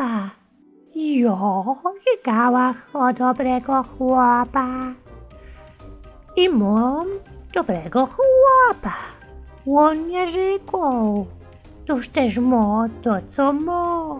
chłopa. Jo, żygała o dobrego chłopa. I mam dobrego chłopa. On nie żygał. Toż też ma to, co ma.